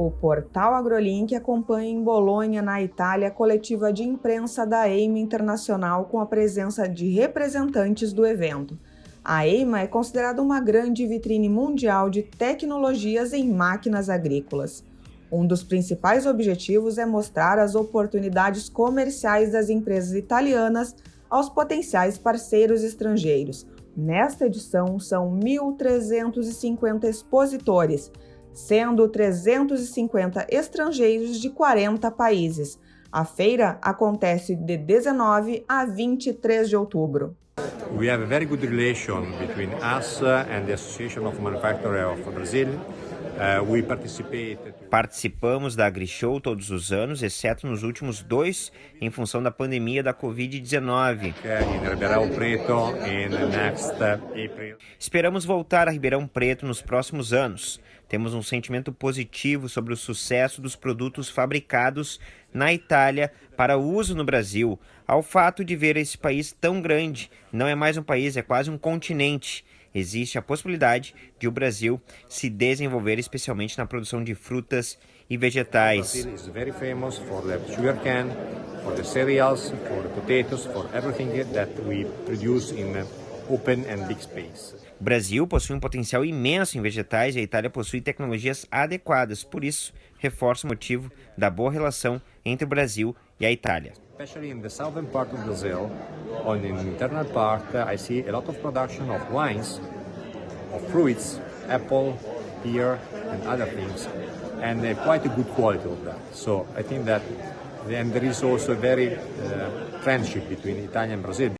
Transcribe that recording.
O portal AgroLink acompanha em Bolonha, na Itália, a coletiva de imprensa da EIMA Internacional com a presença de representantes do evento. A EIMA é considerada uma grande vitrine mundial de tecnologias em máquinas agrícolas. Um dos principais objetivos é mostrar as oportunidades comerciais das empresas italianas aos potenciais parceiros estrangeiros. Nesta edição, são 1.350 expositores, sendo 350 estrangeiros de 40 países. A feira acontece de 19 a 23 de outubro. We have a very good relation between us and the Association of Manufacturers of Brazil. Uh, Participamos da AgriShow todos os anos, exceto nos últimos dois, em função da pandemia da Covid-19. Esperamos voltar a Ribeirão Preto nos próximos anos. Temos um sentimento positivo sobre o sucesso dos produtos fabricados na Itália para uso no Brasil, ao fato de ver esse país tão grande. Não é mais um país, é quase um continente existe a possibilidade de o Brasil se desenvolver especialmente na produção de frutas e vegetais. O Brasil possui um potencial imenso em vegetais e a Itália possui tecnologias adequadas. Por isso, reforça o motivo da boa relação entre o Brasil e a Itália. Especially in the southern part of Brazil, on the internal part, I see a lot of production of wines, of fruits, apple, pear, and other things, and uh, quite a good quality of that. So I think that, and there is also a very uh, friendship between Italy and Brazil.